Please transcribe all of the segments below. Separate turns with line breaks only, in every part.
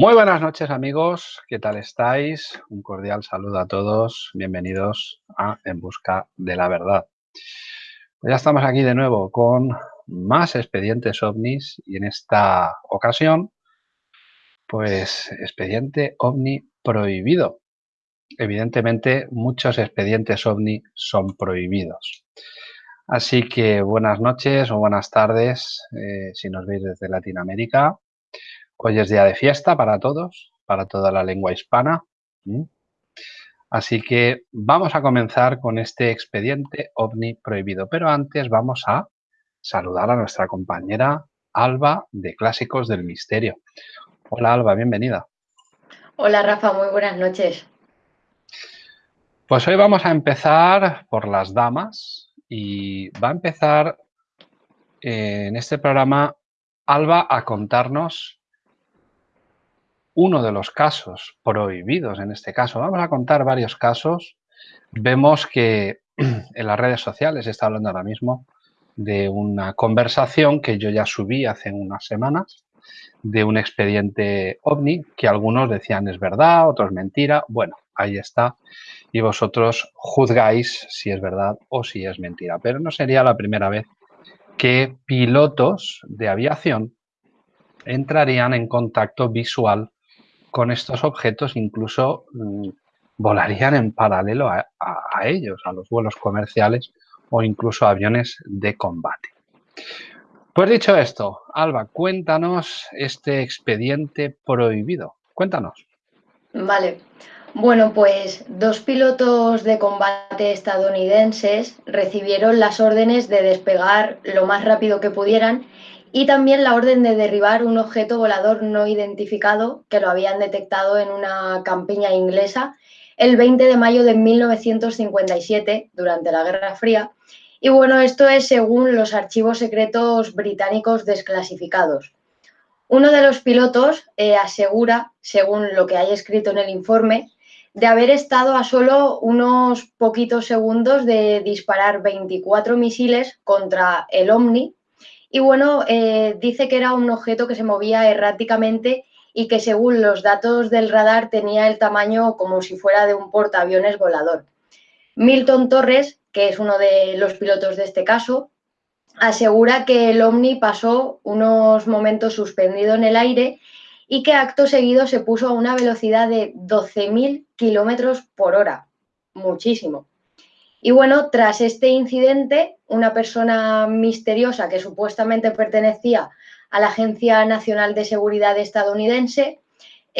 Muy buenas noches amigos, ¿qué tal estáis? Un cordial saludo a todos, bienvenidos a En Busca de la Verdad. Pues ya estamos aquí de nuevo con más expedientes ovnis y en esta ocasión, pues expediente ovni prohibido. Evidentemente muchos expedientes ovni son prohibidos. Así que buenas noches o buenas tardes eh, si nos veis desde Latinoamérica Hoy es día de fiesta para todos, para toda la lengua hispana. Así que vamos a comenzar con este expediente ovni prohibido. Pero antes vamos a saludar a nuestra compañera Alba de Clásicos del Misterio. Hola Alba, bienvenida.
Hola Rafa, muy buenas noches.
Pues hoy vamos a empezar por las damas y va a empezar en este programa Alba a contarnos uno de los casos prohibidos en este caso. Vamos a contar varios casos. Vemos que en las redes sociales está hablando ahora mismo de una conversación que yo ya subí hace unas semanas de un expediente ovni que algunos decían es verdad, otros mentira. Bueno, ahí está. Y vosotros juzgáis si es verdad o si es mentira. Pero no sería la primera vez que pilotos de aviación entrarían en contacto visual con estos objetos incluso mm, volarían en paralelo a, ellos, a los vuelos comerciales o incluso aviones de combate. Pues dicho esto, Alba, cuéntanos este expediente prohibido. Cuéntanos.
Vale. Bueno, pues dos pilotos de combate estadounidenses recibieron las órdenes de despegar lo más rápido que pudieran y también la orden de derribar un objeto volador no identificado que lo habían detectado en una campiña inglesa el 20 de mayo de 1957, durante la Guerra Fría. Y bueno, esto es según los archivos secretos británicos desclasificados. Uno de los pilotos eh, asegura, según lo que hay escrito en el informe, de haber estado a solo unos poquitos segundos de disparar 24 misiles contra el Omni, y bueno, eh, dice que era un objeto que se movía erráticamente y que según los datos del radar tenía el tamaño como si fuera de un portaaviones volador. Milton Torres, que es uno de los pilotos de este caso, asegura que el ovni pasó unos momentos suspendido en el aire y que acto seguido se puso a una velocidad de 12.000 kilómetros por hora. Muchísimo. Y bueno, tras este incidente, una persona misteriosa que supuestamente pertenecía a la Agencia Nacional de Seguridad estadounidense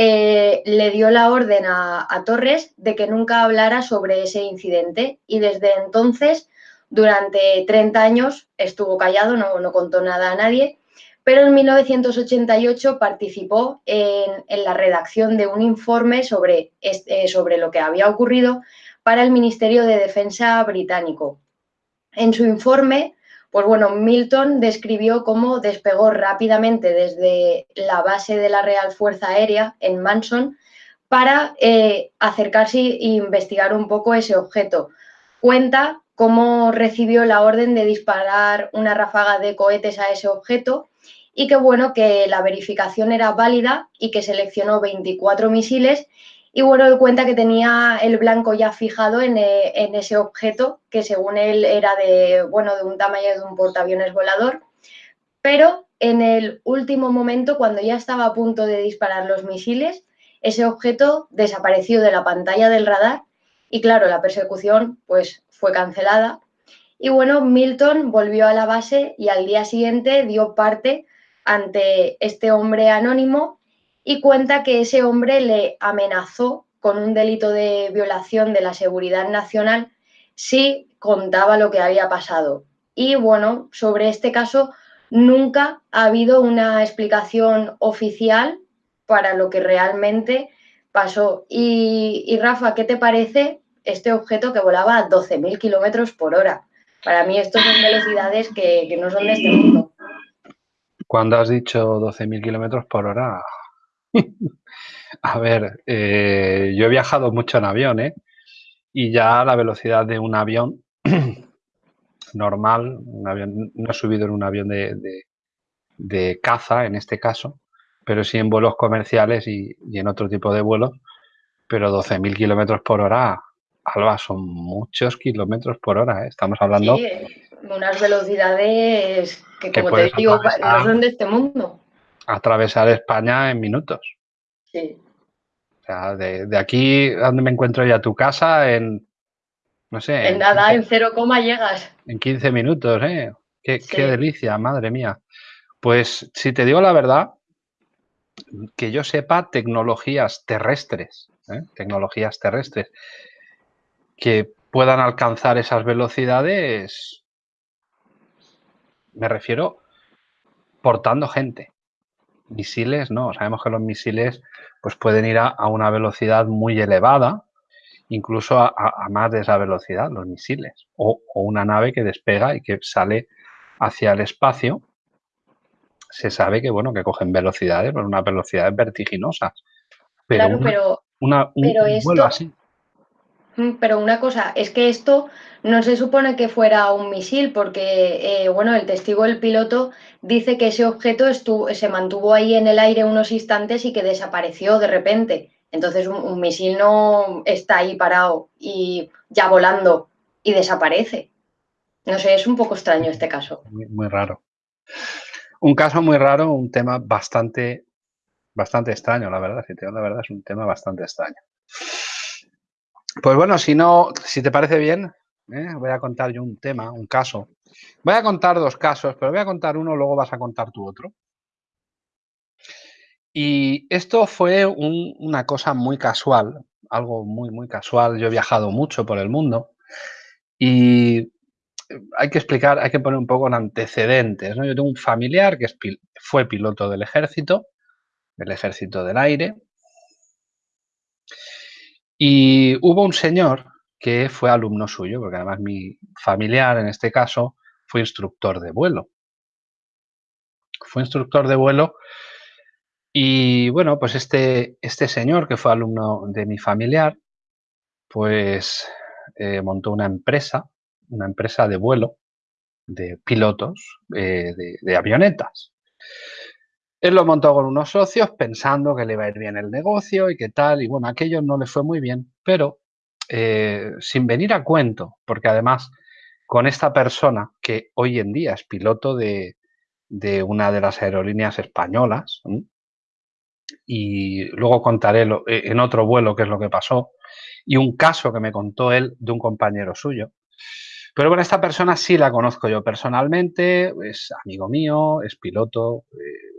eh, le dio la orden a, Torres de que nunca hablara sobre ese incidente y desde entonces, durante 30 años, estuvo callado, no, contó nada a nadie, pero en 1988 participó en, la redacción de un informe sobre, este, sobre lo que había ocurrido para el Ministerio de Defensa británico. En su informe, pues bueno, Milton describió cómo despegó rápidamente desde la base de la Real Fuerza Aérea en Manson para eh, acercarse e investigar un poco ese objeto. Cuenta cómo recibió la orden de disparar una ráfaga de cohetes a ese objeto y que bueno, que la verificación era válida y que seleccionó 24 misiles y bueno, él cuenta que tenía el blanco ya fijado eh, en, ese objeto, que según él era de, bueno, de un tamaño de un portaaviones volador. Pero en el último momento, cuando ya estaba a punto de disparar los misiles, ese objeto desapareció de la pantalla del radar y claro, la persecución pues fue cancelada. Y bueno, Milton volvió a la base y al día siguiente dio parte ante este hombre anónimo y cuenta que ese hombre le amenazó con un delito de violación de la seguridad nacional si contaba lo que había pasado. Y bueno, sobre este caso nunca ha habido una explicación oficial para lo que realmente pasó. Y, Rafa, ¿qué te parece este objeto que volaba a 12.000 kilómetros por hora? Para mí estos son velocidades que, que no son de este mundo.
Cuando has dicho 12.000 kilómetros por hora, A ver, eh, yo he viajado mucho en avión, ¿eh? Y ya la velocidad de un avión normal, un avión, no he subido en un avión de, caza en este caso, pero sí en vuelos comerciales y, en otro tipo de vuelos. Pero 12.000 kilómetros por hora, Alba, son muchos kilómetros por hora. ¿eh? Estamos hablando...
Sí, unas velocidades que, como te digo, no son de este mundo.
Atravesar España en minutos.
Sí.
O sea, de, de aquí donde me encuentro ya tu casa, en, no sé.
En nada, en cero coma llegas.
En 15 minutos, ¿eh? Qué, qué delicia, madre mía. Pues si te digo la verdad, que yo sepa tecnologías terrestres, ¿eh? tecnologías terrestres que puedan alcanzar esas velocidades, me refiero portando gente. Misiles, no, sabemos que los misiles pues pueden ir a, una velocidad muy elevada, incluso a, más de esa velocidad, los misiles, o, una nave que despega y que sale hacia el espacio se sabe que, bueno, que cogen velocidades, pero unas velocidades vertiginosas.
Pero claro, pero,
una, un, así.
Mm, pero una cosa, es que esto no se supone que fuera un misil, porque, eh, bueno, el testigo del piloto dice que ese objeto estuvo, se mantuvo ahí en el aire unos instantes y que desapareció de repente. Entonces, un, misil no está ahí parado y ya volando y desaparece. No sé, es un poco extraño este caso.
muy raro. Un caso muy raro, un tema bastante, bastante extraño, la verdad. Si te la verdad, es un tema bastante extraño. Pues bueno, si no, si te parece bien, ¿eh? voy a contar yo un tema, un caso. Voy a contar dos casos, pero voy a contar uno, luego vas a contar tu otro. Y esto fue una cosa muy casual, algo muy, muy casual. Yo he viajado mucho por el mundo y hay que explicar, hay que poner un poco en antecedentes. Yo tengo un familiar que fue piloto del ejército, del ejército del aire, y hubo un señor que fue alumno suyo, porque además mi familiar en este caso fue instructor de vuelo. Fue instructor de vuelo y bueno, pues este, este señor que fue alumno de mi familiar, pues eh, montó una empresa una empresa de vuelo de pilotos eh, de, avionetas. Él lo montó con unos socios pensando que le iba a ir bien el negocio y qué tal, y bueno, aquello no le fue muy bien, pero eh, sin venir a cuento, porque además con esta persona que hoy en día es piloto de, una de las aerolíneas españolas, y luego contaré eh, en otro vuelo qué es lo que pasó, y un caso que me contó él de un compañero suyo, pero bueno, esta persona sí la conozco yo personalmente, es amigo mío, es piloto, eh,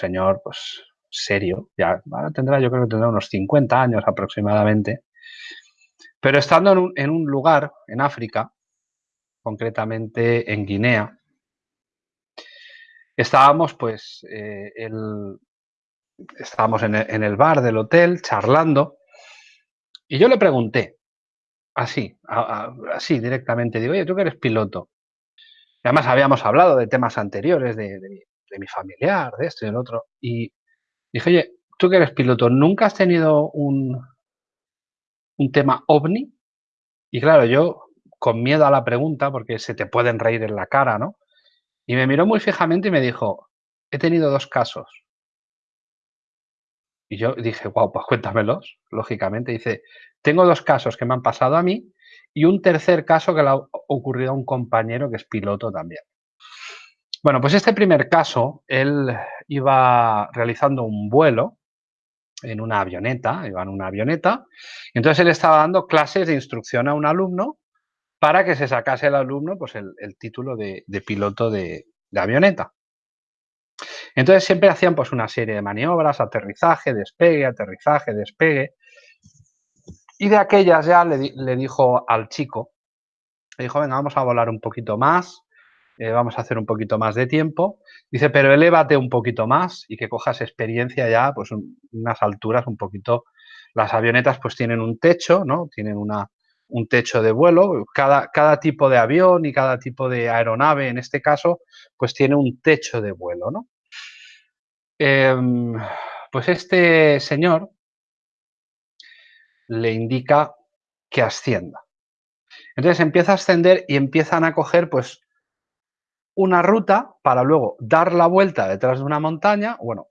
señor, pues serio, ya tendrá, yo creo que tendrá unos 50 años aproximadamente. Pero estando en un, lugar, en África, concretamente en Guinea, estábamos pues, eh, estábamos en el bar del hotel charlando y yo le pregunté, Así, así directamente. Digo, oye, tú que eres piloto. Además habíamos hablado de temas anteriores, de, mi familiar, de esto y del otro. Y dije, oye, tú que eres piloto, ¿nunca has tenido un, un tema ovni? Y claro, yo con miedo a la pregunta, porque se te pueden reír en la cara, ¿no? Y me miró muy fijamente y me dijo, he tenido dos casos. Y yo dije, wow, pues cuéntamelos, lógicamente. Dice, tengo dos casos que me han pasado a mí y un tercer caso que le ha ocurrido a un compañero que es piloto también. Bueno, pues este primer caso, él iba realizando un vuelo en una avioneta, iba en una avioneta, entonces él estaba dando clases de instrucción a un alumno para que se sacase el alumno pues el, título de, piloto de avioneta. Entonces siempre hacían pues una serie de maniobras, aterrizaje, despegue, aterrizaje, despegue. Y de aquellas ya le, dijo al chico, le dijo, venga, vamos a volar un poquito más, eh, vamos a hacer un poquito más de tiempo. Dice, pero elévate un poquito más y que cojas experiencia ya, pues unas alturas un poquito. Las avionetas pues tienen un techo, ¿no? Tienen una, un techo de vuelo. Cada, cada tipo de avión y cada tipo de aeronave, en este caso, pues tiene un techo de vuelo, ¿no? Em, pues este señor le indica que ascienda. Entonces empieza a ascender y empiezan a coger pues una ruta para luego dar la vuelta detrás de una montaña, bueno,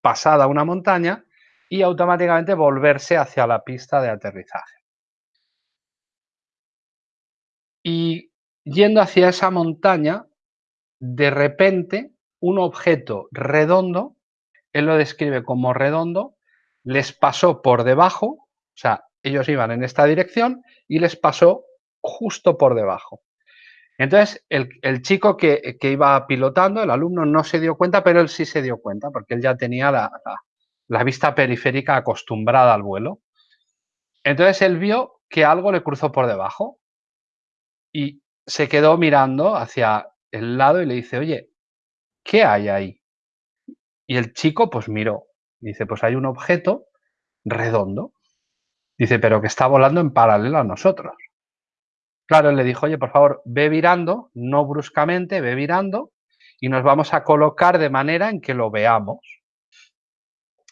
pasada una montaña, y automáticamente volverse hacia la pista de aterrizaje. Y yendo hacia esa montaña, de repente un objeto redondo, él lo describe como redondo, les pasó por debajo, o sea, ellos iban en esta dirección y les pasó justo por debajo. Entonces, el, chico que, iba pilotando, el alumno, no se dio cuenta, pero él sí se dio cuenta, porque él ya tenía la, la vista periférica acostumbrada al vuelo. Entonces, él vio que algo le cruzó por debajo y se quedó mirando hacia el lado y le dice, oye, ¿qué hay ahí? Y el chico pues miró. Dice, pues hay un objeto redondo. Dice, pero que está volando en paralelo a nosotros. Claro, él le dijo, oye, por favor, ve virando, no bruscamente, ve virando y nos vamos a colocar de manera en que lo veamos.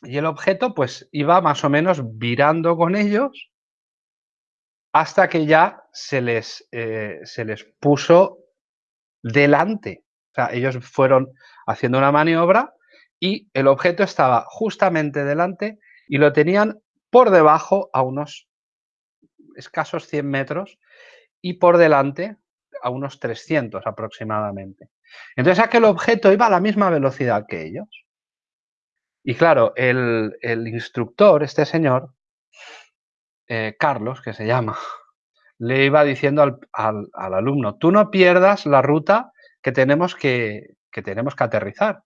Y el objeto pues iba más o menos virando con ellos hasta que ya se les, eh, se les puso delante. O sea, ellos fueron haciendo una maniobra y el objeto estaba justamente delante y lo tenían por debajo a unos escasos 100 metros y por delante a unos 300 aproximadamente. Entonces aquel objeto iba a la misma velocidad que ellos. Y claro, el, instructor, este señor, eh, Carlos, que se llama, le iba diciendo al, alumno, tú no pierdas la ruta que tenemos que, tenemos que aterrizar.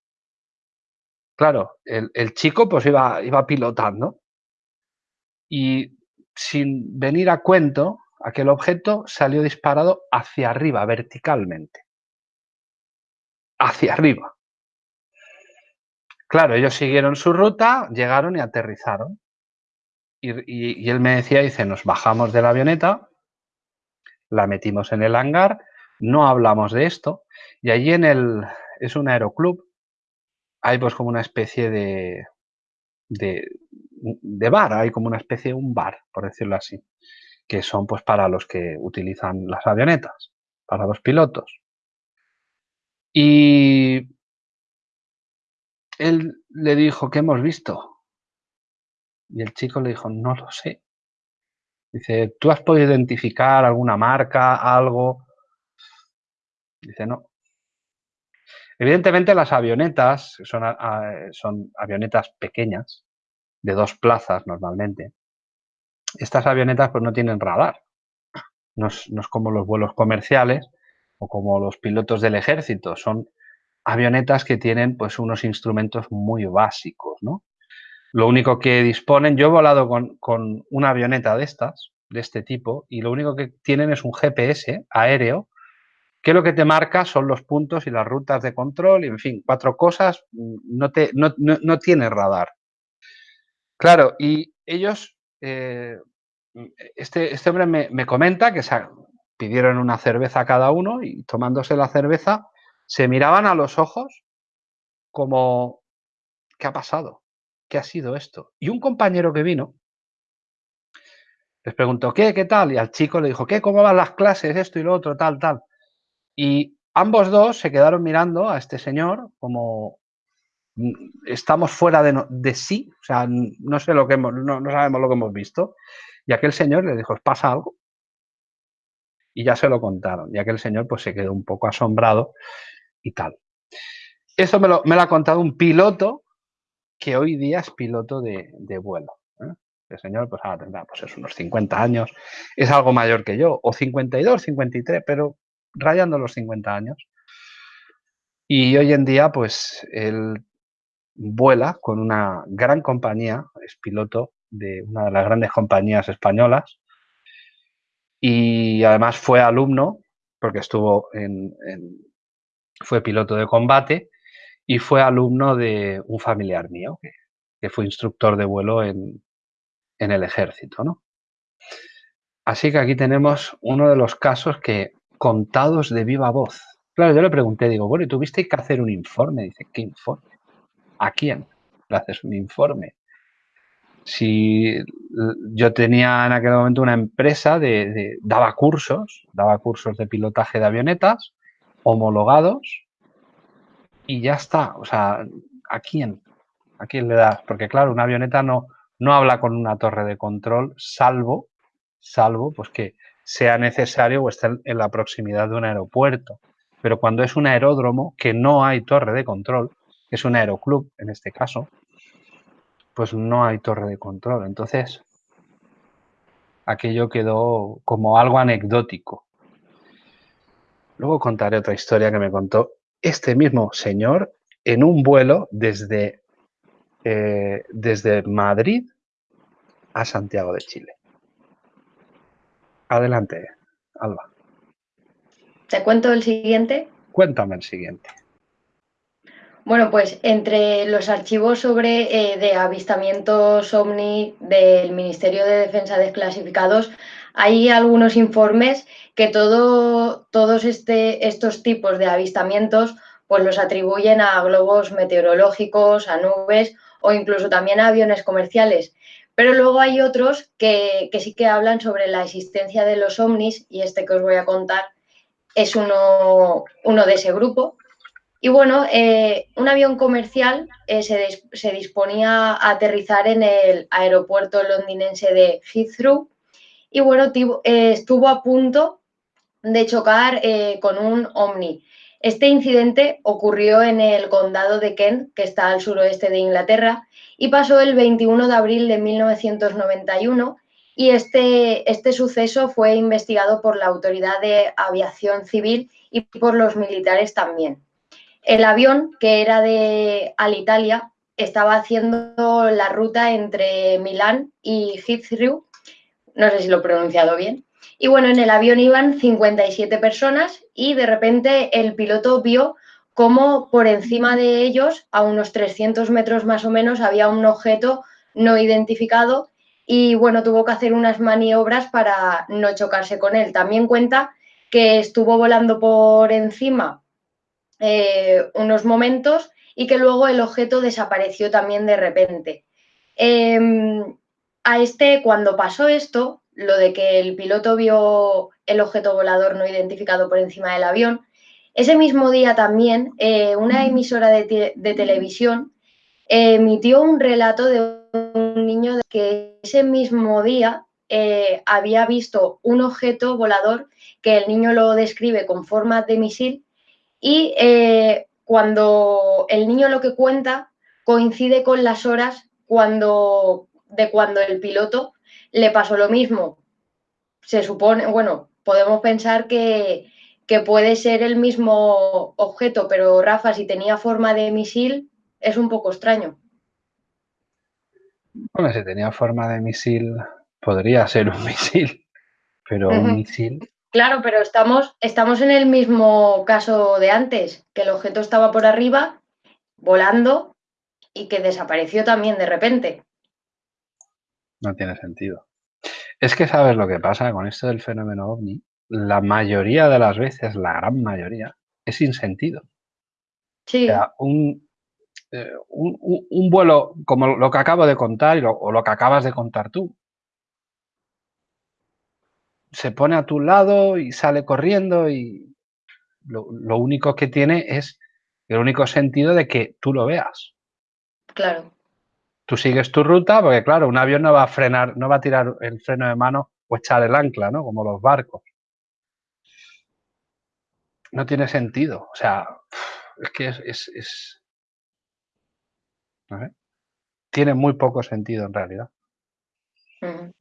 Claro, el, chico pues iba, iba pilotando y sin venir a cuento, aquel objeto salió disparado hacia arriba, verticalmente. Hacia arriba. Claro, ellos siguieron su ruta, llegaron y aterrizaron. Y, él me decía, dice, nos bajamos de la avioneta, la metimos en el hangar, no hablamos de esto, y allí en el, es un aeroclub, hay pues como una especie de, de, de bar, hay como una especie de un bar, por decirlo así, que son pues para los que utilizan las avionetas, para los pilotos. Y él le dijo, ¿qué hemos visto? Y el chico le dijo, no lo sé. Dice, ¿tú has podido identificar alguna marca, algo? Dice, no. Evidentemente las avionetas son, son avionetas pequeñas, de dos plazas normalmente. Estas avionetas pues no tienen radar. No es, no es como los vuelos comerciales o como los pilotos del ejército. Son avionetas que tienen pues unos instrumentos muy básicos, ¿no? Lo único que disponen, yo he volado con, una avioneta de estas, de este tipo, y lo único que tienen es un GPS aéreo, que lo que te marca son los puntos y las rutas de control, y en fin, cuatro cosas, no, te, no, tiene radar. Claro, y ellos, eh, este, este hombre me, comenta que se pidieron una cerveza cada uno y tomándose la cerveza, se miraban a los ojos como, ¿qué ha pasado? ¿qué ha sido esto? Y un compañero que vino les preguntó, ¿qué? ¿Qué tal? Y al chico le dijo, ¿qué? ¿Cómo van las clases? Esto y lo otro, tal, tal. Y ambos dos se quedaron mirando a este señor como mm, estamos fuera de, sí, o sea, no sé lo que no, sabemos lo que hemos visto. Y aquel señor le dijo, ¿pasa algo? Y ya se lo contaron. Y aquel señor pues se quedó un poco asombrado y tal. Eso me lo, me lo ha contado un piloto que hoy día es piloto de, vuelo. ¿eh? El señor, pues ahora tendrá pues, unos 50 años, es algo mayor que yo, o 52, 53, pero rayando los 50 años. Y hoy en día, pues él vuela con una gran compañía, es piloto de una de las grandes compañías españolas y además fue alumno, porque estuvo en fue piloto de combate y fue alumno de un familiar mío, que, fue instructor de vuelo en, el ejército. ¿no? Así que aquí tenemos uno de los casos que contados de viva voz. Claro, yo le pregunté, digo, bueno, ¿y tuviste que hacer un informe? Dice, ¿qué informe? ¿A quién le haces un informe? Si yo tenía en aquel momento una empresa de, daba cursos, daba cursos de pilotaje de avionetas homologados y ya está. O sea, ¿a quién? ¿A quién le das? Porque claro, una avioneta no, no habla con una torre de control, salvo, salvo pues que sea necesario o esté en la proximidad de un aeropuerto. Pero cuando es un aeródromo que no hay torre de control, que es un aeroclub en este caso, pues no hay torre de control. Entonces, aquello quedó como algo anecdótico. Luego contaré otra historia que me contó este mismo señor en un vuelo desde, eh, desde Madrid a Santiago de Chile. Adelante, Alba.
¿Te cuento el siguiente?
Cuéntame el siguiente.
Bueno, pues entre los archivos sobre eh, de avistamientos OVNI del Ministerio de Defensa desclasificados hay algunos informes que todo, todos este, estos tipos de avistamientos pues los atribuyen a globos meteorológicos, a nubes o incluso también a aviones comerciales. Pero luego hay otros que, que sí que hablan sobre la existencia de los ovnis y este que os voy a contar es uno, uno de ese grupo y bueno, eh, un avión comercial eh, se, disponía a aterrizar en el aeropuerto londinense de Heathrow y bueno, eh, estuvo a punto de chocar con un Omni. Este incidente ocurrió en el condado de Kent, que está al suroeste de Inglaterra, y pasó el 21 de abril de 1991 y este, este suceso fue investigado por la Autoridad de Aviación Civil y por los militares también. El avión, que era de Alitalia, estaba haciendo la ruta entre Milán y Heathrow, no sé si lo he pronunciado bien. Y bueno, en el avión iban 57 personas y de repente el piloto vio cómo por encima de ellos, a unos 300 metros más o menos, había un objeto no identificado y bueno, tuvo que hacer unas maniobras para no chocarse con él. También cuenta que estuvo volando por encima eh, unos momentos y que luego el objeto desapareció también de repente. Em, a este, cuando pasó esto, lo de que el piloto vio el objeto volador no identificado por encima del avión, ese mismo día también eh, una emisora de, televisión emitió un relato de un niño que ese mismo día eh, había visto un objeto volador que el niño lo describe con forma de misil y eh, cuando el niño lo que cuenta coincide con las horas cuando, de cuando el piloto le pasó lo mismo. Se supone, bueno, podemos pensar que, puede ser el mismo objeto, pero Rafa, si tenía forma de misil, es un poco extraño.
Bueno, si tenía forma de misil, podría ser un misil, pero un misil
Claro, pero estamos, estamos en el mismo caso de antes, que el objeto estaba por arriba, volando, y que desapareció también de repente.
No tiene sentido. Es que sabes lo que pasa con esto del fenómeno ovni. La mayoría de las veces, la gran mayoría, es sin sentido.
Sí.
O sea, un, eh, un, vuelo como lo que acabo de contar o lo que acabas de contar tú, se pone a tu lado y sale corriendo y lo, único que tiene es el único sentido de que tú lo veas.
Claro.
Tú sigues tu ruta porque, claro, un avión no va a frenar, no va a tirar el freno de mano o echar el ancla, ¿no? Como los barcos. No tiene sentido. O sea, es que es... es, Tiene muy poco sentido en realidad.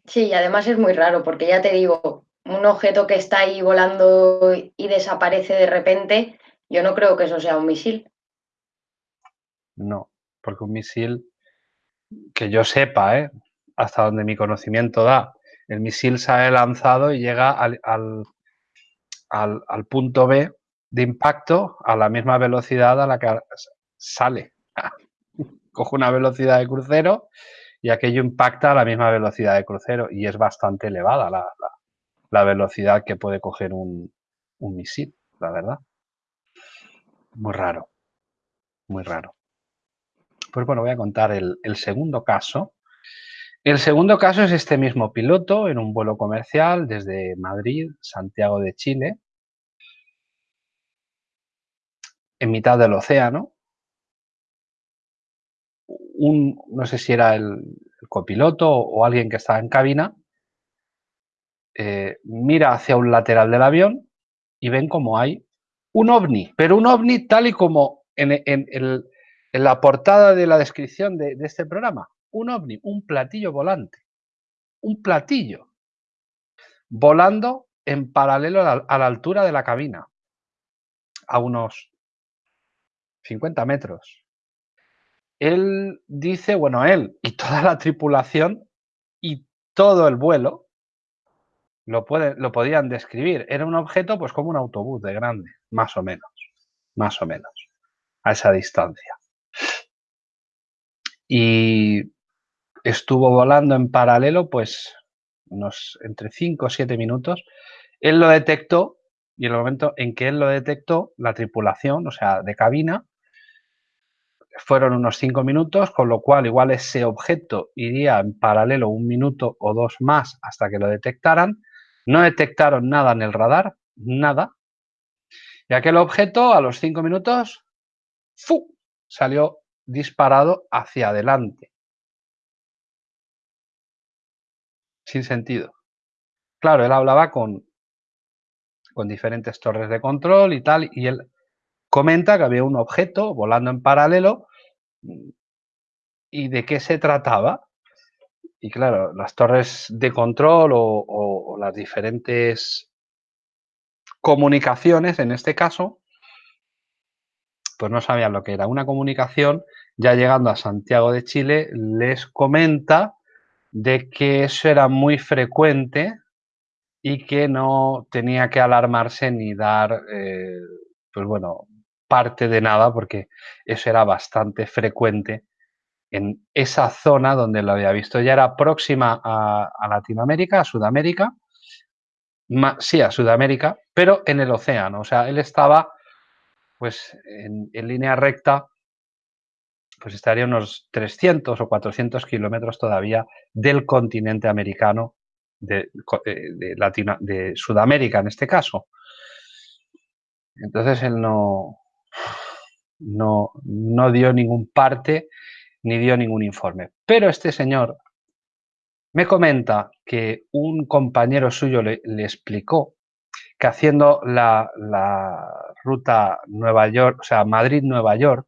Sí, y además es muy raro porque ya te digo, un objeto que está ahí volando y desaparece de repente, yo no creo que eso sea un misil.
No, porque un misil, que yo sepa, ¿eh? hasta donde mi conocimiento da, el misil sale lanzado y llega al, al punto B de impacto a la misma velocidad a la que sale. Coge una velocidad de crucero y aquello impacta a la misma velocidad de crucero y es bastante elevada la, velocidad que puede coger un, misil, la verdad. Muy raro, muy raro. Pues bueno, voy a contar el, el segundo caso. El segundo caso es este mismo piloto en un vuelo comercial desde Madrid, Santiago de Chile, en mitad del océano. Un, no sé si era el, copiloto o alguien que estaba en cabina, eh, mira hacia un lateral del avión y ven como hay un ovni, pero un ovni tal y como en, la portada de la descripción de, este programa, un ovni, un platillo volante, un platillo volando en paralelo a la, altura de la cabina, a unos 50 metros. Él dice, bueno, él y toda la tripulación y todo el vuelo lo, lo podían describir. Era un objeto pues como un autobús de grande, más o menos, más o menos a esa distancia. Y estuvo volando en paralelo, pues, unos entre 5 o 7 minutos. Él lo detectó y en el momento en que él lo detectó, la tripulación, o sea, de cabina, fueron unos 5 minutos, con lo cual igual ese objeto iría en paralelo un minuto o dos más hasta que lo detectaran. No detectaron nada en el radar, nada. Y aquel objeto a los 5 minutos ¡fu! salió disparado hacia adelante. Sin sentido. Claro, él hablaba con, con diferentes torres de control y tal, y él comenta que había un objeto volando en paralelo y de qué se trataba. Y claro, las torres de control o las diferentes comunicaciones, en este caso, pues no sabían lo que era una comunicación, ya llegando a Santiago de Chile, les comenta de que eso era muy frecuente y que no tenía que alarmarse ni dar, eh, pues bueno, parte de nada, porque eso era bastante frecuente en esa zona donde lo había visto. Ya era próxima a, Latinoamérica, a Sudamérica, sí, a Sudamérica, pero en el océano. O sea, él estaba pues en, línea recta, pues estaría unos 300 o 400 kilómetros todavía del continente americano, de, eh, de Sudamérica en este caso. Entonces él no, no, no dio ningún parte ni dio ningún informe. Pero este señor me comenta que un compañero suyo le, explicó que haciendo la, ruta Nueva York, o sea, Madrid-Nueva York,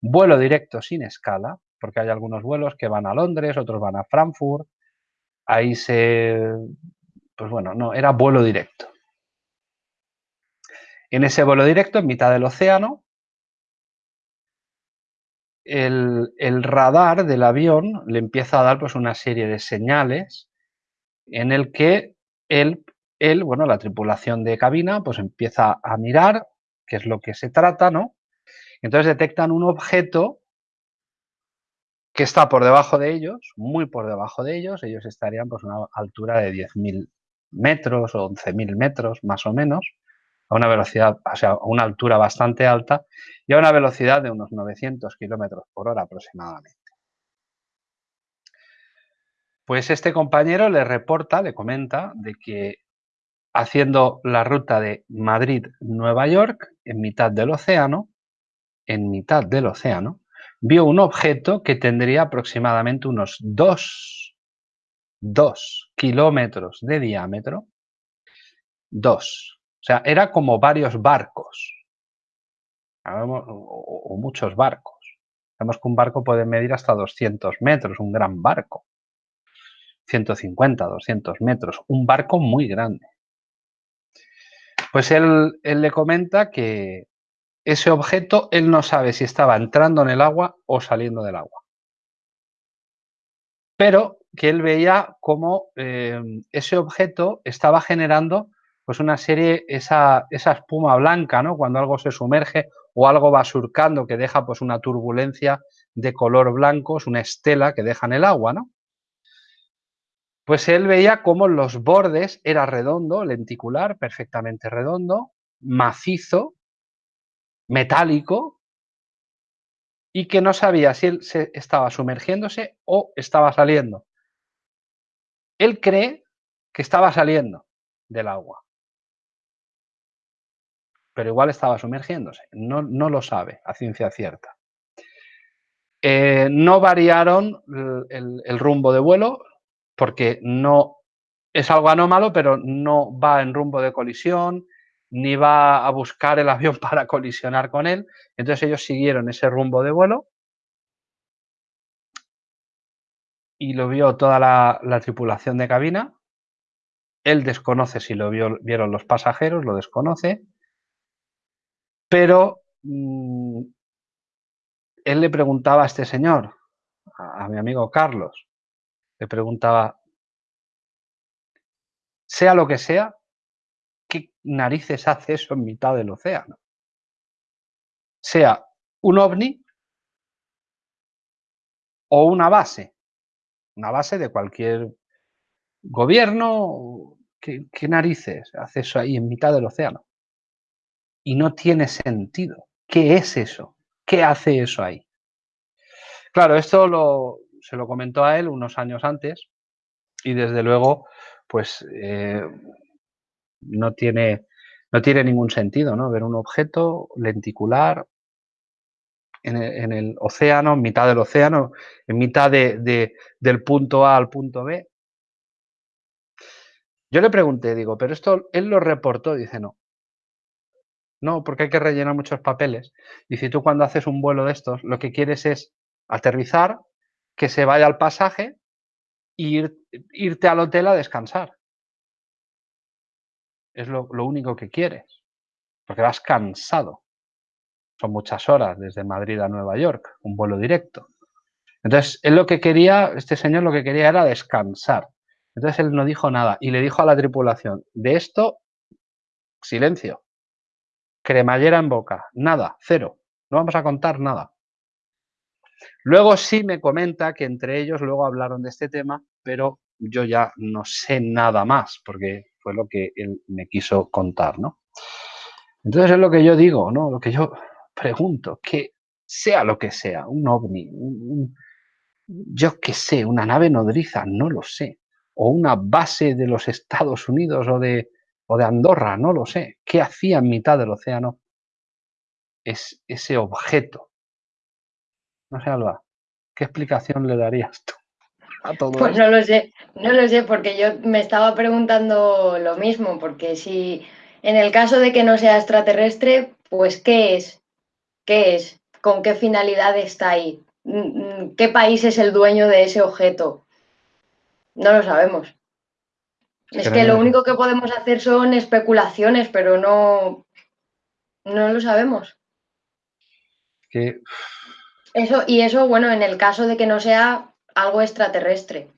vuelo directo sin escala, porque hay algunos vuelos que van a Londres, otros van a Frankfurt, ahí se, pues bueno, no, era vuelo directo. En ese vuelo directo, en mitad del océano, el, radar del avión le empieza a dar pues, una serie de señales en el que él, bueno, la tripulación de cabina, pues empieza a mirar qué es lo que se trata, ¿no? Entonces detectan un objeto que está por debajo de ellos, muy por debajo de ellos, ellos estarían pues a una altura de 10.000 metros o 11.000 metros más o menos, a una velocidad, o sea, a una altura bastante alta y a una velocidad de unos 900 kilómetros por hora aproximadamente. Pues este compañero le reporta, le comenta de que haciendo la ruta de Madrid-Nueva York en mitad del océano, en mitad del océano, vio un objeto que tendría aproximadamente unos 2, kilómetros de diámetro. 2. O sea, era como varios barcos. O, muchos barcos. Sabemos que un barco puede medir hasta 200 metros, un gran barco. 150, 200 metros. Un barco muy grande. Pues él, le comenta que ese objeto él no sabe si estaba entrando en el agua o saliendo del agua. Pero que él veía cómo eh, ese objeto estaba generando pues una serie, esa, esa, espuma blanca, ¿no? Cuando algo se sumerge o algo va surcando que deja pues una turbulencia de color blanco, es una estela que deja en el agua, ¿no? Pues él veía cómo los bordes era redondo, lenticular, perfectamente redondo, macizo, metálico, y que no sabía si él se estaba sumergiéndose o estaba saliendo. Él cree que estaba saliendo del agua. Pero igual estaba sumergiéndose. No, no lo sabe a ciencia cierta. Eh, no variaron el, rumbo de vuelo porque no es algo anómalo, pero no va en rumbo de colisión, ni va a buscar el avión para colisionar con él. Entonces ellos siguieron ese rumbo de vuelo y lo vio toda la, tripulación de cabina. Él desconoce si lo vieron los pasajeros, lo desconoce, pero mm, él le preguntaba a este señor, a, mi amigo Carlos, le preguntaba, sea lo que sea, ¿qué narices hace eso en mitad del océano? Sea un ovni o una base, una base de cualquier gobierno, ¿qué, qué narices hace eso ahí en mitad del océano? Y no tiene sentido. ¿Qué es eso? ¿Qué hace eso ahí? Claro, esto lo, se lo comentó a él unos años antes y desde luego, pues eh, no, tiene, no tiene ningún sentido, ¿no? Ver un objeto lenticular en el, océano, en mitad del océano, en mitad de, del punto A al punto B. Yo le pregunté, digo, pero esto él lo reportó, dice no. No, porque hay que rellenar muchos papeles. Y si tú cuando haces un vuelo de estos, lo que quieres es aterrizar, que se vaya al pasaje e irte al hotel a descansar. Es lo, único que quieres, porque vas cansado. Son muchas horas desde Madrid a Nueva York, un vuelo directo. Entonces, él lo que quería, este señor lo que quería era descansar. Entonces él no dijo nada y le dijo a la tripulación, de esto, silencio cremallera en boca, nada, cero, no vamos a contar nada. Luego sí me comenta que entre ellos luego hablaron de este tema, pero yo ya no sé nada más, porque fue lo que él me quiso contar, ¿no? Entonces es lo que yo digo, ¿no? Lo que yo pregunto, que sea lo que sea, un ovni, yo qué sé, una nave nodriza, no lo sé, o una base de los Estados Unidos o de, o de Andorra, no lo sé. ¿Qué hacía en mitad del océano es ese objeto? No sé, Alba, ¿qué explicación le darías tú
a todo Pues no lo sé, no lo sé, porque yo me estaba preguntando lo mismo, porque si en el caso de que no sea extraterrestre, pues ¿qué es? ¿Qué es? ¿Con qué finalidad está ahí? Mm, mm, ¿Qué país es el dueño de ese objeto? No lo sabemos. Es que lo único que podemos hacer son especulaciones, pero no, no lo sabemos. Eso, y eso, bueno, en el caso de que no sea algo extraterrestre.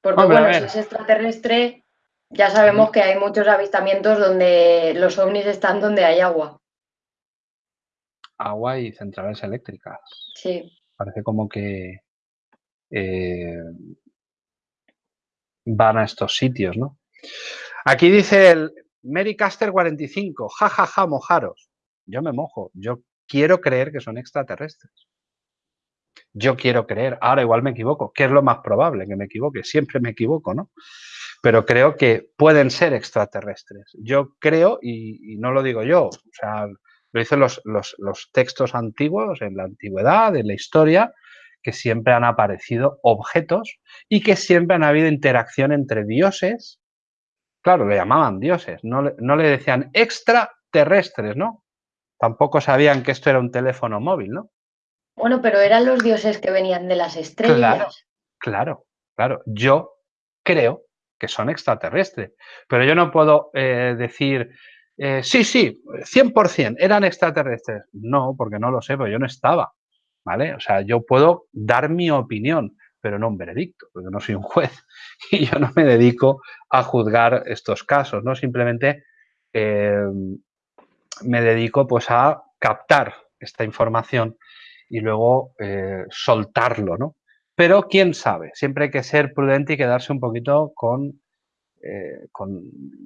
Porque, bueno, si es extraterrestre, ya sabemos que hay muchos avistamientos donde los ovnis están donde hay agua.
Agua y centrales eléctricas.
Sí.
Parece como que eh, van a estos sitios, ¿no? Aquí dice el Caster 45, jajaja, ja, ja, mojaros. Yo me mojo, yo quiero creer que son extraterrestres. Yo quiero creer, ahora igual me equivoco, ¿qué es lo más probable que me equivoque? Siempre me equivoco, ¿no? Pero creo que pueden ser extraterrestres. Yo creo, y, no lo digo yo, o sea, lo dicen los, los textos antiguos, en la antigüedad, en la historia, que siempre han aparecido objetos y que siempre han habido interacción entre dioses. Claro, le llamaban dioses, no le, no le decían extraterrestres, ¿no? Tampoco sabían que esto era un teléfono móvil, ¿no?
Bueno, pero eran los dioses que venían de las estrellas.
Claro, claro, claro. Yo creo que son extraterrestres, pero yo no puedo eh, decir, eh, sí, sí, 100%, eran extraterrestres. No, porque no lo sé, porque yo no estaba. O sea, yo puedo dar mi opinión, pero no un veredicto, porque no soy un juez y yo no me dedico a juzgar estos casos, ¿no? Simplemente eh, me dedico pues a captar esta información y luego eh, soltarlo, ¿no? Pero quién sabe, siempre hay que ser prudente y quedarse un poquito con, eh, con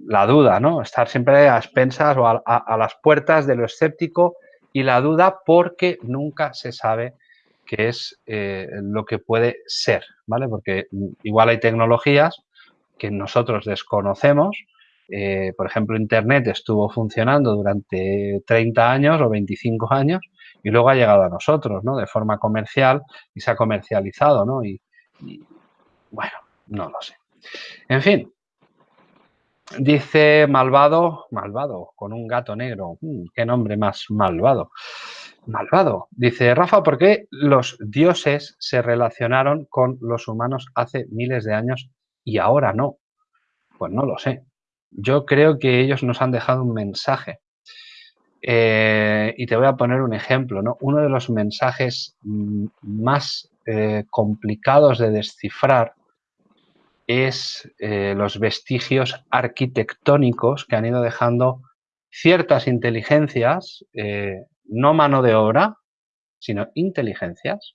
la duda, ¿no? Estar siempre a expensas o a las puertas de lo escéptico y la duda porque nunca se sabe qué es eh, lo que puede ser, ¿vale? Porque igual hay tecnologías que nosotros desconocemos eh, por ejemplo, Internet estuvo funcionando durante 30 años o 25 años y luego ha llegado a nosotros, ¿no? De forma comercial y se ha comercializado, ¿no? Y, bueno, no lo sé. En fin, dice malvado, malvado, con un gato negro. Mm, qué nombre más malvado. Malvado. Dice Rafa, ¿por qué los dioses se relacionaron con los humanos hace miles de años y ahora no? Pues no lo sé. Yo creo que ellos nos han dejado un mensaje. Eh, y te voy a poner un ejemplo. ¿no? Uno de los mensajes mm, más eh, complicados de descifrar es eh, los vestigios arquitectónicos que han ido dejando ciertas inteligencias, no mano de obra, sino inteligencias,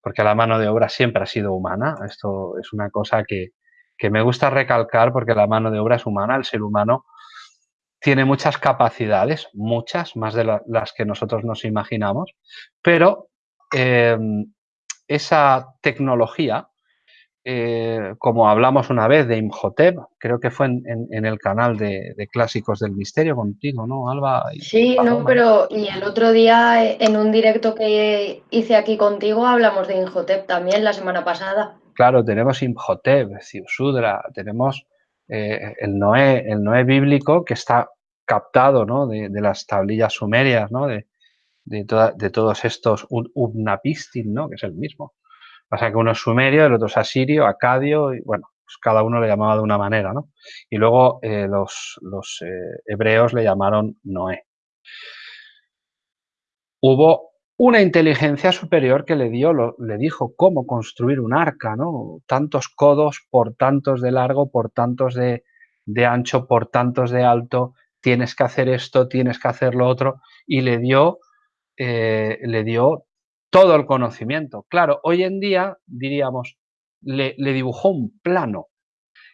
porque la mano de obra siempre ha sido humana. Esto es una cosa que, que me gusta recalcar porque la mano de obra es humana, el ser humano tiene muchas capacidades, muchas, más de las que nosotros nos imaginamos, pero em, esa tecnología, eh, como hablamos una vez de Imhotep, creo que fue en, el canal de, Clásicos del Misterio contigo, ¿no, Alba?
sí, no, pero y el otro día en un directo que hice aquí contigo hablamos de Imhotep también la semana pasada.
Claro, tenemos Imhotep, Ciusudra, tenemos eh, el, Noé, el Noé bíblico que está captado ¿no? de, las tablillas sumerias, ¿no? de, de, de todos estos Ubnapistin, ¿no? que es el mismo. Pasa que uno es sumerio, el otro es asirio, acadio, y bueno, pues cada uno le llamaba de una manera, ¿no? Y luego eh, los, los eh, hebreos le llamaron Noé. Hubo una inteligencia superior que le, dio, le dijo cómo construir un arca, ¿no? Tantos codos por tantos de largo, por tantos de, ancho, por tantos de alto, tienes que hacer esto, tienes que hacer lo otro, y le dio, eh, le dio todo el conocimiento. Claro, hoy en día, diríamos, le, dibujó un plano,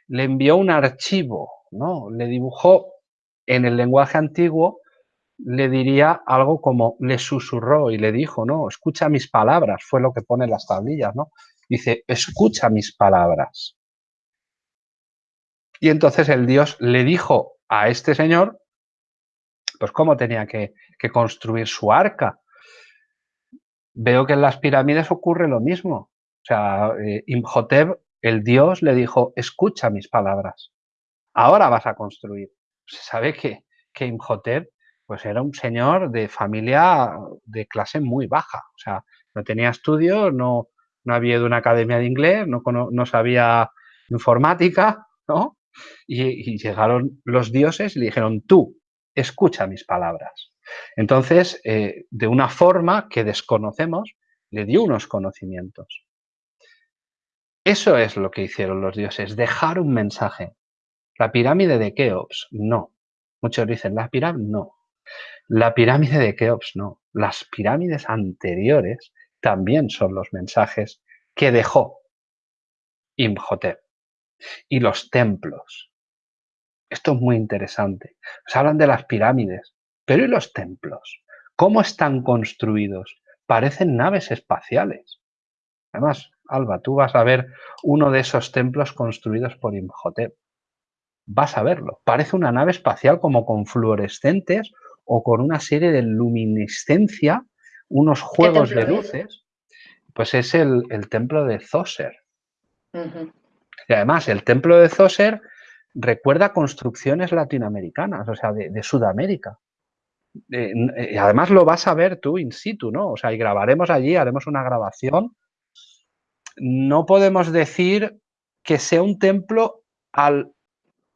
le envió un archivo, ¿no? Le dibujó en el lenguaje antiguo le diría algo como le susurró y le dijo, no, escucha mis palabras, fue lo que pone las tablillas, ¿no? Dice, escucha mis palabras. Y entonces el Dios le dijo a este señor, pues cómo tenía que, construir su arca. Veo que en las pirámides ocurre lo mismo. O sea, eh, Imhotep, el Dios, le dijo, escucha mis palabras. Ahora vas a construir. Se sabe que, que Imhotep pues era un señor de familia de clase muy baja. O sea, no tenía estudios, no, no había ido a una academia de inglés, no, no sabía informática, ¿no? Y, llegaron los dioses y le dijeron, tú, escucha mis palabras. Entonces, eh, de una forma que desconocemos, le dio unos conocimientos. Eso es lo que hicieron los dioses, dejar un mensaje. La pirámide de Keops, no. Muchos dicen, la pirámide, no. La pirámide de Keops no. Las pirámides anteriores también son los mensajes que dejó Imhotep. Y los templos. Esto es muy interesante. Se hablan de las pirámides, pero ¿y los templos? ¿Cómo están construidos? Parecen naves espaciales. Además, Alba, tú vas a ver uno de esos templos construidos por Imhotep. Vas a verlo. Parece una nave espacial como con fluorescentes o con una serie de luminiscencia, unos juegos de luces, pues es el, templo de Zoser. Y además, el templo de Zoser recuerda construcciones latinoamericanas, o sea, de, Sudamérica. Eh, y además lo vas a ver tú in situ, ¿no? O sea, y grabaremos allí, haremos una grabación. No podemos decir que sea un templo al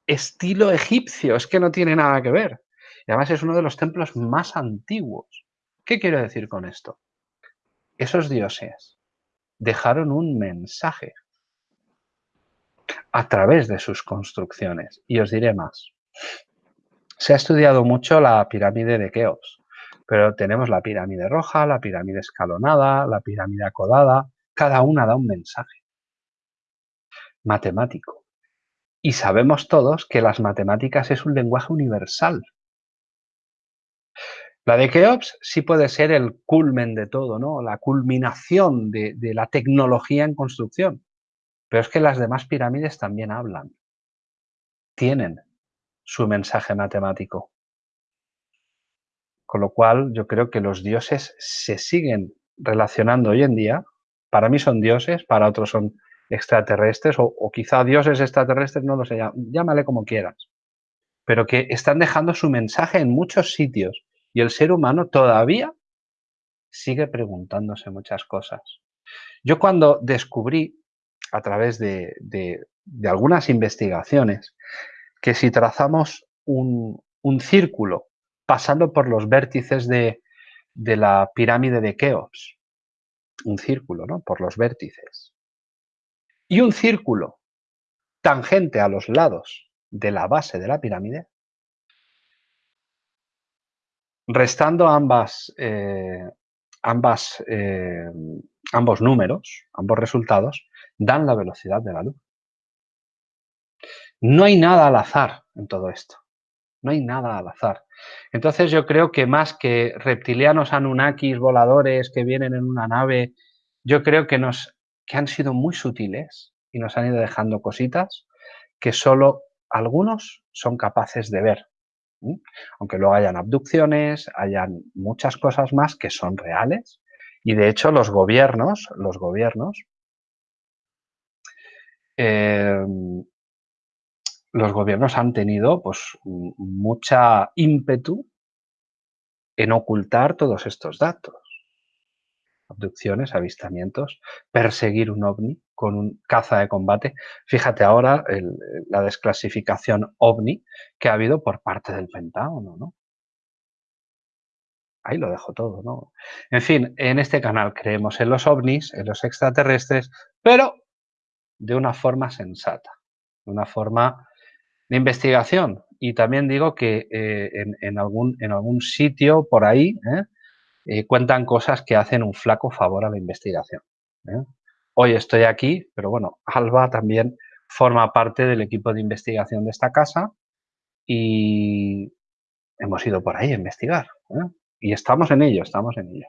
estilo egipcio, es que no tiene nada que ver. Y además es uno de los templos más antiguos. ¿Qué quiero decir con esto? Esos dioses dejaron un mensaje a través de sus construcciones. Y os diré más. Se ha estudiado mucho la pirámide de Keops, pero tenemos la pirámide roja, la pirámide escalonada, la pirámide acodada, cada una da un mensaje matemático. Y sabemos todos que las matemáticas es un lenguaje universal. La de Keops sí puede ser el culmen de todo, ¿no? La culminación de, la tecnología en construcción. Pero es que las demás pirámides también hablan. Tienen su mensaje matemático. Con lo cual, yo creo que los dioses se siguen relacionando hoy en día. Para mí son dioses, para otros son extraterrestres, o, quizá dioses extraterrestres, no lo sé, llámale como quieras. Pero que están dejando su mensaje en muchos sitios y el ser humano todavía sigue preguntándose muchas cosas. Yo cuando descubrí, a través de, algunas investigaciones, que si trazamos un, círculo pasando por los vértices de, la pirámide de Keops, un círculo, ¿no? Por los vértices. Y un círculo tangente a los lados de la base de la pirámide, restando ambas, eh, eh, ambos números, ambos resultados, dan la velocidad de la luz. No hay nada al azar en todo esto. No hay nada al azar. Entonces yo creo que más que reptilianos anunnakis voladores que vienen en una nave, yo creo que, nos, que han sido muy sutiles y nos han ido dejando cositas que solo algunos son capaces de ver. Aunque luego hayan abducciones, hayan muchas cosas más que son reales. Y de hecho los gobiernos, los gobiernos, em, los gobiernos han tenido pues mucha ímpetu en ocultar todos estos datos. Abducciones, avistamientos, perseguir un ovni con un caza de combate. Fíjate ahora la desclasificación ovni que ha habido por parte del Pentágono, ¿no? Ahí lo dejo todo, ¿no? En fin, en este canal creemos en los ovnis, en los extraterrestres, pero de una forma sensata, de una forma de investigación. Y también digo que eh, en, algún, en algún sitio por ahí ¿eh? Eh, cuentan cosas que hacen un flaco favor a la investigación. Hoy estoy aquí, pero bueno, Alba también forma parte del equipo de investigación de esta casa y hemos ido por ahí a investigar. Y estamos en ello, estamos en ello.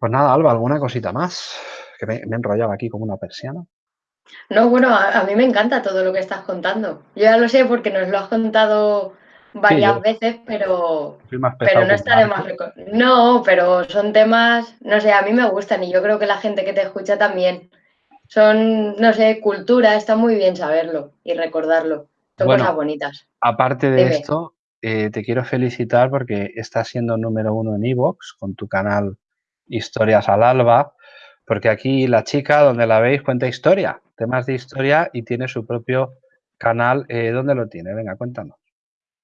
Pues nada, Alba, ¿alguna cosita más? Que me, me he enrollado aquí como una persiana.
No, bueno, a, mí me encanta todo lo que estás contando. Yo ya lo sé porque nos lo has contado varias veces, pero, pero no está de más No, pero son temas, no sé, a mí me gustan y yo creo que la gente que te escucha también. Son, no sé, cultura, está muy bien saberlo y recordarlo. Son cosas bonitas.
Aparte de esto, eh, te quiero felicitar porque estás siendo número uno en Evox con tu canal Historias al Alba, porque aquí la chica, donde la veis, cuenta historia temas de historia y tiene su propio canal. Eh, ¿Dónde lo tiene? Venga, cuéntanos.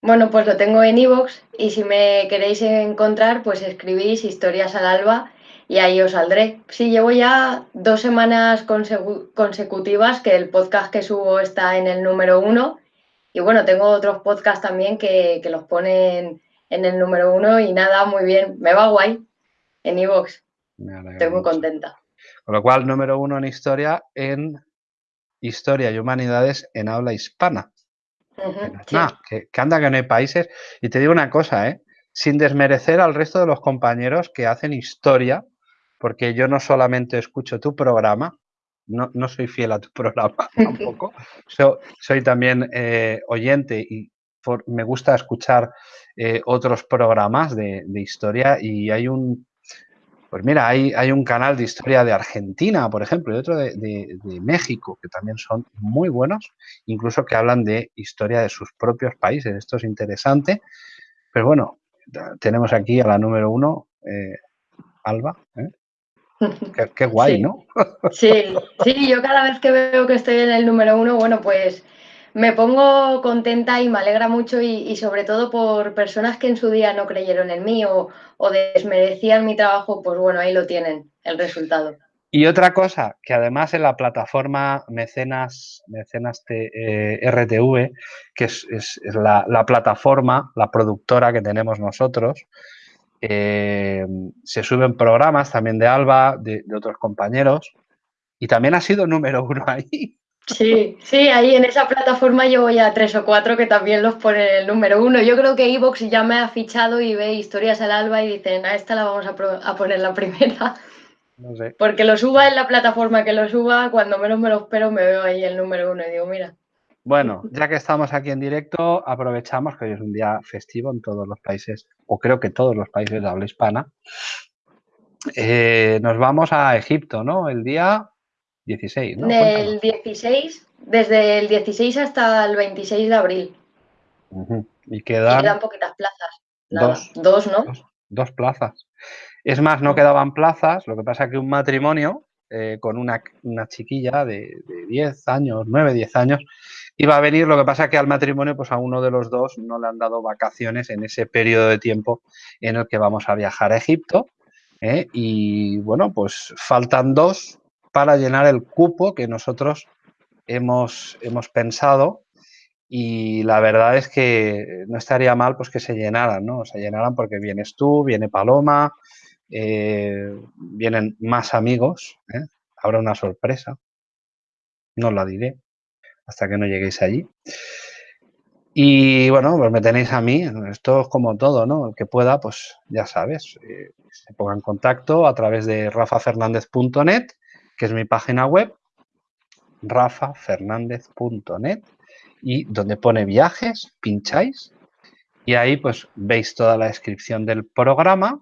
Bueno, pues lo tengo en iVoox y si me queréis encontrar, pues escribís Historias al Alba y ahí os saldré. Sí, llevo ya dos semanas consecutivas que el podcast que subo está en el número uno y bueno, tengo otros podcasts también que, los ponen en el número uno y nada, muy bien, me va guay en iVoox. Estoy muy contenta.
Con lo cual, número uno en historia en Historia y Humanidades en habla hispana. que, anda que no hay países. Y te digo una cosa, ¿eh? sin desmerecer al resto de los compañeros que hacen historia, porque yo no solamente escucho tu programa, no, soy fiel a tu programa tampoco, soy también eh, oyente y me gusta escuchar eh, otros programas de, historia y hay un, pues mira, hay, hay, un canal de historia de Argentina, por ejemplo, y otro de, México, que también son muy buenos, incluso que hablan de historia de sus propios países. Esto es interesante. Pero bueno, tenemos aquí a la número uno, eh, Alba. ¿eh? Qué, guay, ¿no?
sí, sí, yo cada vez que veo que estoy en el número uno, bueno, pues me pongo contenta y me alegra mucho y, sobre todo por personas que en su día no creyeron en mí o, desmerecían mi trabajo, pues bueno, ahí lo tienen, el resultado.
Y otra cosa, que además en la plataforma Mecenas, Mecenas eh, RTV, que es, la, plataforma, la productora que tenemos nosotros, eh, se suben programas también de Alba, de, de otros compañeros, y también ha sido número uno ahí.
Sí, sí, ahí en esa plataforma yo voy a tres o cuatro que también los ponen el número uno. Yo creo que Evox ya me ha fichado y ve historias al alba y dicen, a esta la vamos a, poner la primera. No sé. Porque lo suba en la plataforma que lo suba, cuando menos me lo espero me veo ahí el número uno y digo, mira.
Bueno, ya que estamos aquí en directo, aprovechamos que hoy es un día festivo en todos los países, o creo que todos los países de habla hispana. Eh, nos vamos a Egipto, ¿no? El día 16, ¿no?
Del 16, desde el 16 hasta el 26 de abril.
Y quedan,
poquitas plazas.
dos,
dos, ¿no?
Dos, plazas. Es más, no quedaban plazas, lo que pasa que un matrimonio eh, con una, chiquilla de, de, 10 años, 9, 10 años, iba a venir, lo que pasa que al matrimonio, pues a uno de los dos no le han dado vacaciones en ese periodo de tiempo en el que vamos a viajar a Egipto. ¿eh? Y bueno, pues faltan dos para llenar el cupo que nosotros hemos, hemos pensado y la verdad es que no estaría mal pues que se llenaran, ¿no? Se llenaran porque vienes tú, viene Paloma, eh, vienen más amigos, ¿eh? habrá una sorpresa, no la diré hasta que no lleguéis allí. Y bueno, pues me tenéis a mí, esto es como todo, ¿no? El que pueda, pues ya sabes, eh, se ponga en contacto a través de rafafernandez.net, que es mi página web, rafafernandez.net, y donde pone viajes, pincháis, y ahí pues veis toda la descripción del programa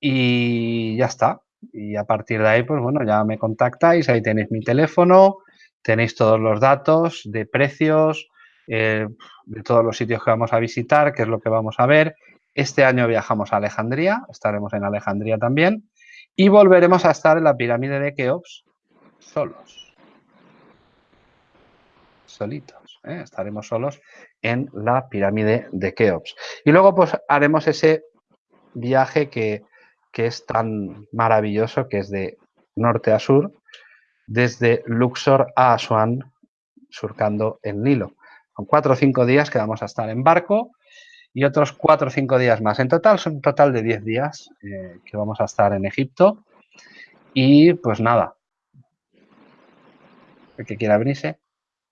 y ya está. Y a partir de ahí, pues bueno, ya me contactáis, ahí tenéis mi teléfono, tenéis todos los datos de precios, eh, de todos los sitios que vamos a visitar, qué es lo que vamos a ver. Este año viajamos a Alejandría, estaremos en Alejandría también, y volveremos a estar en la pirámide de Keops solos. Solitos, ¿eh? estaremos solos en la pirámide de Keops. Y luego pues haremos ese viaje que, que es tan maravilloso, que es de norte a sur, desde Luxor a Asuán, surcando el Nilo. Son cuatro o cinco días que vamos a estar en barco y otros cuatro o cinco días más. En total son un total de diez días eh, que vamos a estar en Egipto. Y pues nada, el que quiera venirse,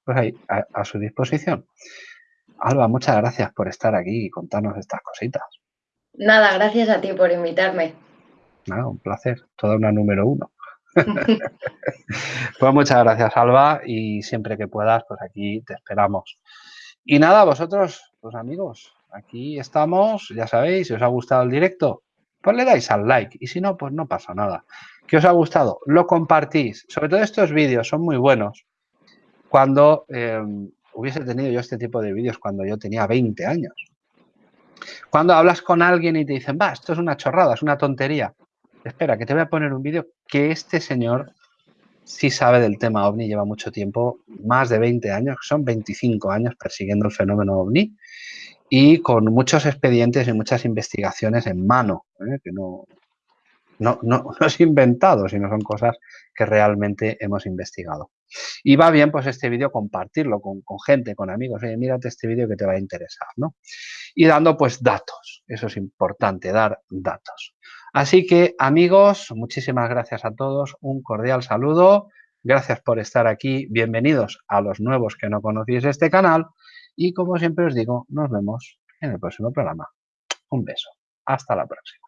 pues ahí, a, su disposición. Alba, muchas gracias por estar aquí y contarnos estas cositas.
Nada, gracias a ti por invitarme.
Nada, un placer. Toda una número uno. pues muchas gracias, Alba, y siempre que puedas, pues aquí te esperamos. Y nada, vosotros, pues amigos, aquí estamos, ya sabéis, si os ha gustado el directo, pues le dais al like, y si no, pues no pasa nada. ¿Qué os ha gustado? Lo compartís. Sobre todo estos vídeos son muy buenos. Cuando em, hubiese tenido yo este tipo de vídeos cuando yo tenía 20 años. Cuando hablas con alguien y te dicen, va, esto es una chorrada, es una tontería espera, que te voy a poner un vídeo que este señor sí sabe del tema OVNI, lleva mucho tiempo, más de 20 años, son 25 años persiguiendo el fenómeno OVNI y con muchos expedientes y muchas investigaciones en mano, ¿eh? que no, no, no, es inventado, sino son cosas que realmente hemos investigado. Y va bien pues este vídeo compartirlo con, con, gente, con amigos. Oye, mírate este vídeo que te va a interesar, ¿no? Y dando pues datos. Eso es importante, dar datos. Así que, amigos, muchísimas gracias a todos. Un cordial saludo. Gracias por estar aquí. Bienvenidos a los nuevos que no conocéis este canal. Y como siempre os digo, nos vemos en el próximo programa. Un beso. Hasta la próxima.